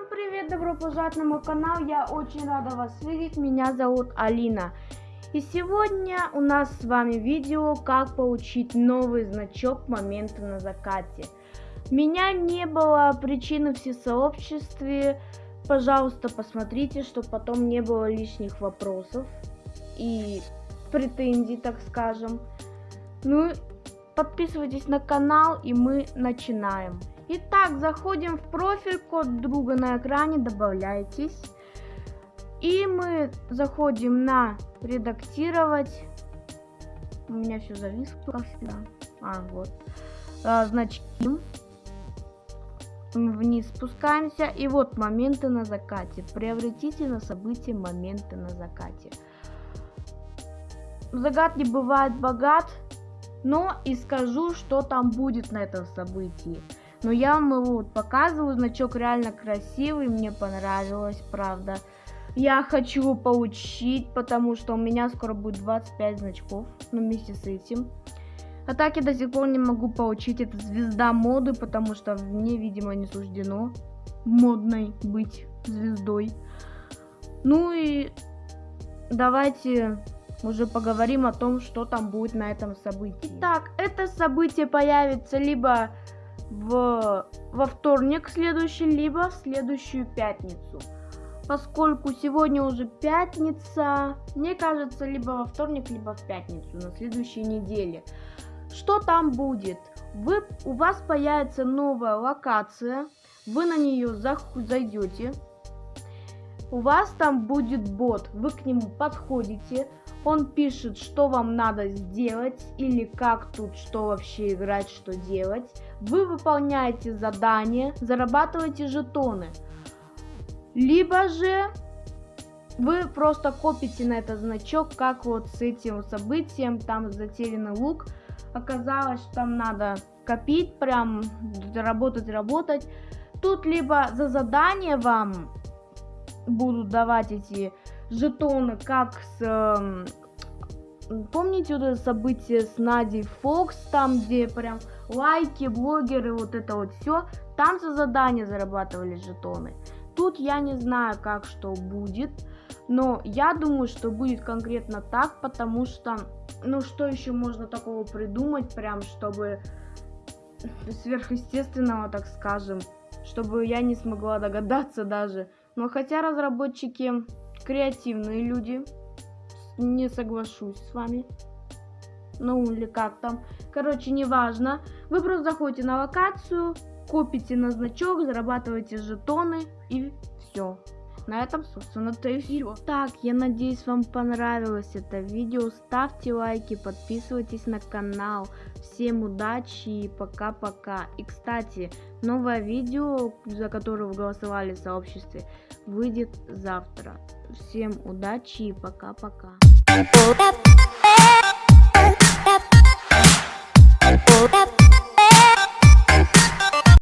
Всем привет, добро пожаловать на мой канал, я очень рада вас видеть, меня зовут Алина. И сегодня у нас с вами видео, как получить новый значок момента на закате. Меня не было причины в всесообществе, пожалуйста, посмотрите, чтобы потом не было лишних вопросов и претензий, так скажем. Ну, подписывайтесь на канал и мы начинаем. Итак, заходим в профиль, код друга на экране, добавляйтесь. И мы заходим на редактировать. У меня все зависло, как всегда. А, вот. А, значки. Вниз спускаемся. И вот моменты на закате. Приобретите на событие моменты на закате. Загад не бывает богат, но и скажу, что там будет на этом событии. Но я вам его вот показываю, значок реально красивый, мне понравилось, правда. Я хочу получить, потому что у меня скоро будет 25 значков, ну вместе с этим. А так я до сих пор не могу получить эту звезда моды, потому что мне, видимо, не суждено модной быть звездой. Ну и давайте уже поговорим о том, что там будет на этом событии. Итак, это событие появится либо в, во вторник следующий, либо в следующую пятницу. Поскольку сегодня уже пятница, мне кажется, либо во вторник, либо в пятницу на следующей неделе. Что там будет? Вы, у вас появится новая локация, вы на нее зайдете, у вас там будет бот, вы к нему подходите, он пишет, что вам надо сделать или как тут, что вообще играть, что делать. Вы выполняете задание, зарабатываете жетоны. Либо же вы просто копите на этот значок, как вот с этим событием, там затерянный лук. Оказалось, что там надо копить, прям работать, работать. Тут либо за задание вам будут давать эти жетоны, как с... Э, помните вот это событие с Надей Фокс, там где прям лайки, блогеры, вот это вот все, там за задание зарабатывали жетоны. Тут я не знаю, как что будет, но я думаю, что будет конкретно так, потому что, ну что еще можно такого придумать, прям чтобы сверхъестественного, так скажем, чтобы я не смогла догадаться даже. Но хотя разработчики креативные люди, не соглашусь с вами. Ну или как там. Короче, неважно. Вы просто заходите на локацию, копите на значок, зарабатываете жетоны и все. На этом, собственно, то и все. Так, я надеюсь, вам понравилось это видео. Ставьте лайки, подписывайтесь на канал. Всем удачи и пока-пока. И, кстати, новое видео, за которое вы голосовали в сообществе, выйдет завтра. Всем удачи и пока-пока.